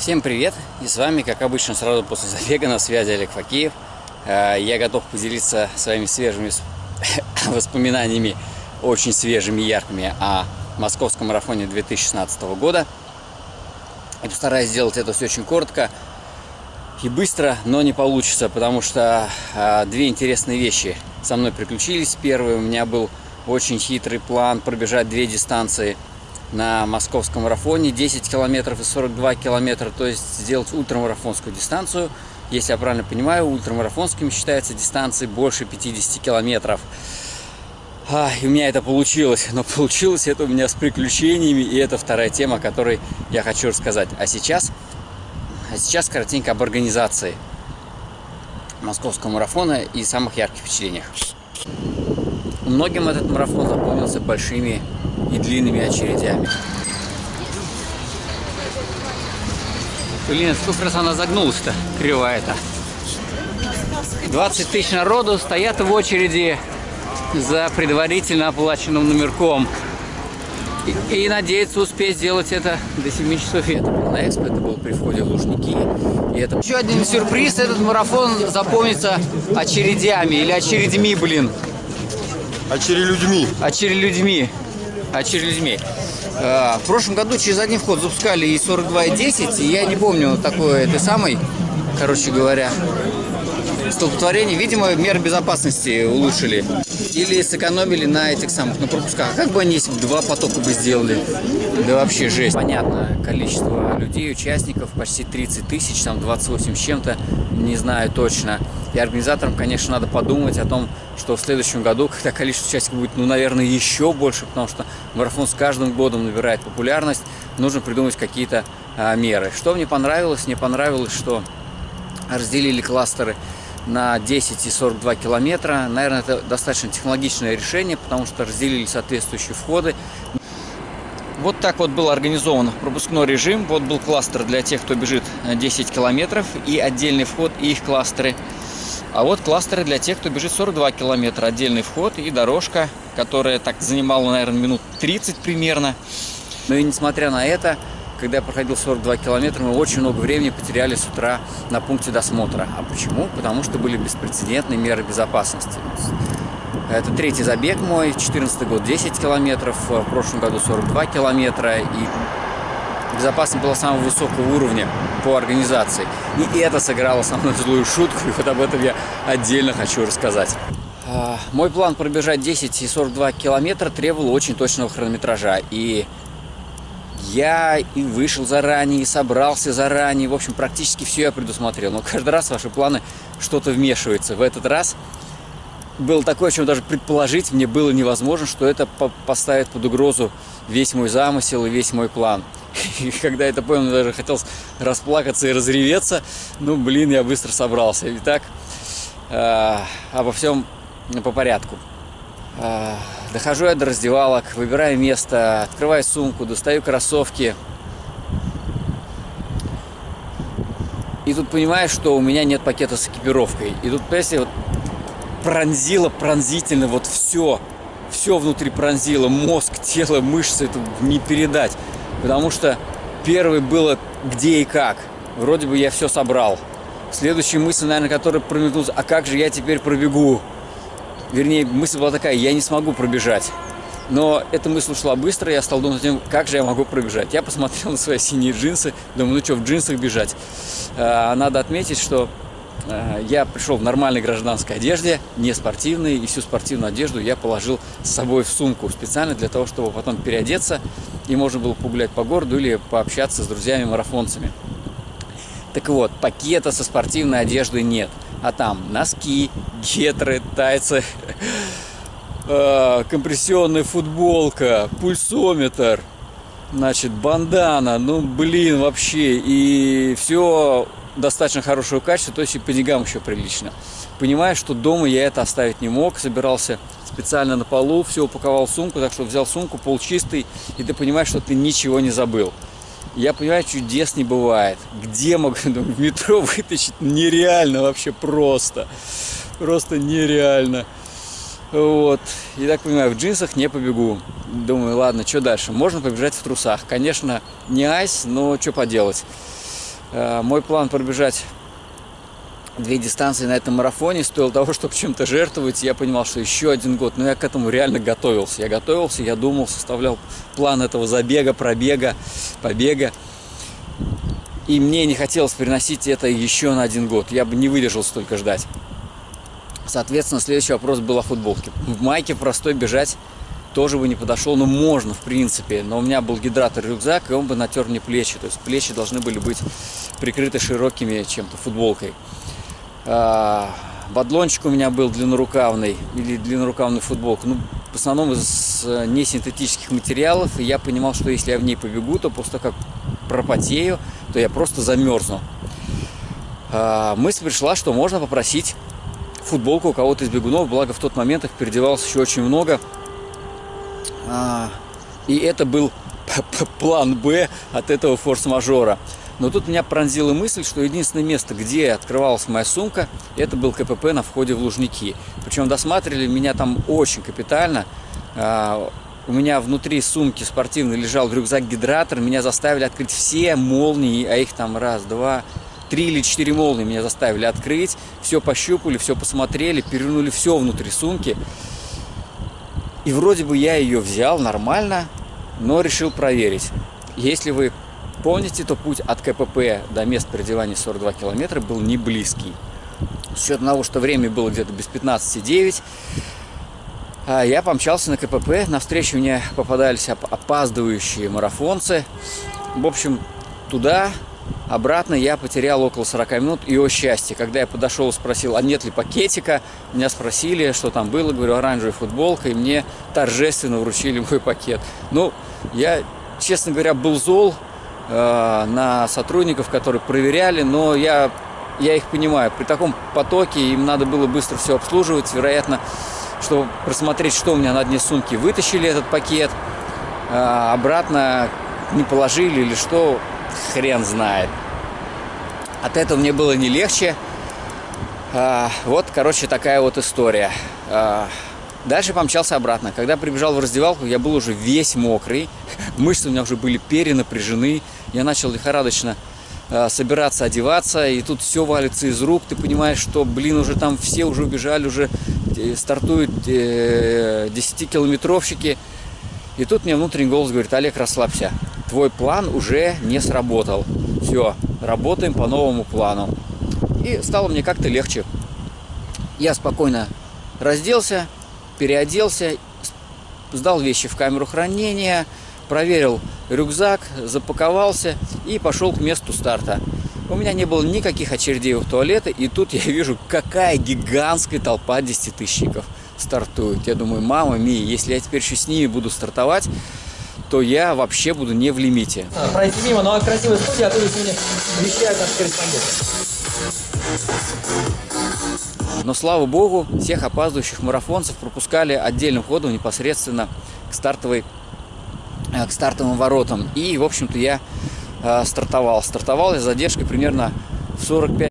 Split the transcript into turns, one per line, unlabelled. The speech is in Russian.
Всем привет! И с вами, как обычно, сразу после забега на связи Олег Факеев. Э, я готов поделиться своими свежими воспоминаниями, очень свежими, яркими о московском марафоне 2016 года. И постараюсь сделать это все очень коротко и быстро, но не получится, потому что э, две интересные вещи со мной приключились. Первый у меня был очень хитрый план пробежать две дистанции – на московском марафоне 10 километров и 42 километра, то есть сделать ультрамарафонскую дистанцию. Если я правильно понимаю, ультрамарафонским считается дистанции больше 50 километров. А, и у меня это получилось, но получилось это у меня с приключениями, и это вторая тема, о которой я хочу рассказать. А сейчас, а сейчас коротенько об организации московского марафона и самых ярких впечатлениях. Многим этот марафон запомнился большими и длинными очередями. Блин, сколько раз она загнулась-то, кривая-то. 20 тысяч народу стоят в очереди за предварительно оплаченным номерком. И, и надеется успеть сделать это до 7 часов. Был на экспо, это был при входе в Лужники. И это... Еще один сюрприз, этот марафон запомнится очередями или очередьми, блин.
Очерелюдьми.
Очерелюдьми очередьми. А, в прошлом году через один вход запускали и 42, и 10, и я не помню такой этой самой, короче говоря, столпотворение. Видимо, меры безопасности улучшили. Или сэкономили на этих самых, на пропусках. А как бы они, если бы два потока бы сделали? Да вообще жесть. Понятно, количество людей, участников, почти 30 тысяч, там 28 с чем-то, не знаю точно. И организаторам, конечно, надо подумать о том, что в следующем году, когда количество участников будет, ну, наверное, еще больше, потому что марафон с каждым годом набирает популярность, нужно придумать какие-то а, меры. Что мне понравилось? Мне понравилось, что разделили кластеры на 10 и 42 километра. Наверное, это достаточно технологичное решение, потому что разделили соответствующие входы. Вот так вот был организован пропускной режим. Вот был кластер для тех, кто бежит 10 километров и отдельный вход и их кластеры. А вот кластеры для тех, кто бежит 42 километра. Отдельный вход и дорожка, которая так занимала, наверное, минут 30 примерно. Но и несмотря на это, когда я проходил 42 километра, мы очень много времени потеряли с утра на пункте досмотра. А почему? Потому что были беспрецедентные меры безопасности. Это третий забег мой, 2014 год 10 километров, в прошлом году 42 километра. И безопасность была самого высокого уровня по организации. И это сыграло со мной злую шутку, и вот об этом я отдельно хочу рассказать. А, мой план пробежать 10 и 42 километра требовал очень точного хронометража. И я и вышел заранее, и собрался заранее. В общем, практически все я предусмотрел. Но каждый раз ваши планы что-то вмешивается. В этот раз было такое, чем даже предположить мне было невозможно, что это поставит под угрозу весь мой замысел и весь мой план. И когда это понял, мне даже хотелось расплакаться и разреветься. Ну, блин, я быстро собрался. Итак, э, обо всем по порядку. Э, Дохожу я до раздевалок, выбираю место, открываю сумку, достаю кроссовки. И тут понимаешь, что у меня нет пакета с экипировкой. И тут, понимаете, вот пронзило пронзительно вот все. Все внутри пронзило. Мозг, тело, мышцы. Это не передать. Потому что первый было где и как. Вроде бы я все собрал. Следующая мысль, наверное, которая промелькнулась, а как же я теперь пробегу? Вернее, мысль была такая, я не смогу пробежать. Но эта мысль ушла быстро, я стал думать о том, как же я могу пробежать. Я посмотрел на свои синие джинсы, думаю, ну что, в джинсах бежать. А, надо отметить, что я пришел в нормальной гражданской одежде, не спортивной, и всю спортивную одежду я положил с собой в сумку специально для того, чтобы потом переодеться, и можно было погулять по городу или пообщаться с друзьями-марафонцами. Так вот, пакета со спортивной одеждой нет а там носки, гетры, тайцы, э, компрессионная футболка, пульсометр, значит, бандана, ну, блин, вообще, и все достаточно хорошего качества, то есть и по деньгам еще прилично. Понимаю, что дома я это оставить не мог, собирался специально на полу, все упаковал в сумку, так что взял сумку, пол чистый, и ты понимаешь, что ты ничего не забыл. Я понимаю, чудес не бывает. Где могу в метро вытащить? Нереально вообще просто. Просто нереально. Вот. И так понимаю, в джинсах не побегу. Думаю, ладно, что дальше? Можно побежать в трусах. Конечно, не айс, но что поделать. Э, мой план пробежать две дистанции на этом марафоне стоил того, чтобы чем-то жертвовать. Я понимал, что еще один год. Но я к этому реально готовился. Я готовился, я думал, составлял план этого забега, пробега, побега. И мне не хотелось переносить это еще на один год. Я бы не выдержал столько ждать. Соответственно, следующий вопрос был о футболке. В майке простой бежать тоже бы не подошел, но можно, в принципе. Но у меня был гидратор рюкзак, и он бы натер мне плечи. То есть плечи должны были быть прикрыты широкими чем-то футболкой. А, бадлончик у меня был длиннорукавный, или длиннорукавную футболку. Ну, в основном из э, несинтетических материалов. И я понимал, что если я в ней побегу, то просто как пропотею, то я просто замерзну. А, мысль пришла, что можно попросить футболку у кого-то из бегунов, благо в тот момент их переодевалось еще очень много. А, и это был план Б от этого форс-мажора. Но тут меня пронзила мысль, что единственное место, где открывалась моя сумка, это был КПП на входе в Лужники. Причем досматривали меня там очень капитально. А, у меня внутри сумки спортивной лежал рюкзак-гидратор. Меня заставили открыть все молнии, а их там раз, два, три или четыре молнии меня заставили открыть, все пощупали, все посмотрели, перевернули все внутри сумки. И вроде бы я ее взял нормально, но решил проверить. Если вы помните, то путь от КПП до мест переодевания 42 километра был не близкий. С учетом того, что время было где-то без 15,9, а я помчался на КПП. Навстречу мне попадались опаздывающие марафонцы. В общем, туда Обратно я потерял около 40 минут, и о счастье. Когда я подошел и спросил, а нет ли пакетика, меня спросили, что там было, говорю, оранжевая футболка, и мне торжественно вручили мой пакет. Ну, я, честно говоря, был зол э, на сотрудников, которые проверяли, но я, я их понимаю. При таком потоке им надо было быстро все обслуживать, вероятно, чтобы просмотреть, что у меня на дне сумки, вытащили этот пакет, э, обратно не положили или что, хрен знает. От этого мне было не легче. А, вот, короче, такая вот история. Дальше помчался обратно. Когда прибежал в раздевалку, я был уже весь мокрый. Мышцы у меня уже были перенапряжены. Я начал лихорадочно а, собираться, одеваться. И тут все валится из рук. Ты понимаешь, что, блин, уже там все уже убежали, уже э, стартуют 10-километровщики. Э, и тут мне внутренний голос говорит, Олег, расслабься твой план уже не сработал. Все, работаем по новому плану. И стало мне как-то легче. Я спокойно разделся, переоделся, сдал вещи в камеру хранения, проверил рюкзак, запаковался и пошел к месту старта. У меня не было никаких очередей в туалеты, и тут я вижу, какая гигантская толпа десятитысячников стартует. Я думаю, мама ми, если я теперь еще с ними буду стартовать, то я вообще буду не в лимите.
А, пройти мимо, но красивая студия, а то сегодня вещают наши корреспонденты.
Но слава богу, всех опаздывающих марафонцев пропускали отдельным ходом непосредственно к стартовой к стартовым воротам. И, в общем-то, я э, стартовал. Стартовал я с задержкой примерно в 45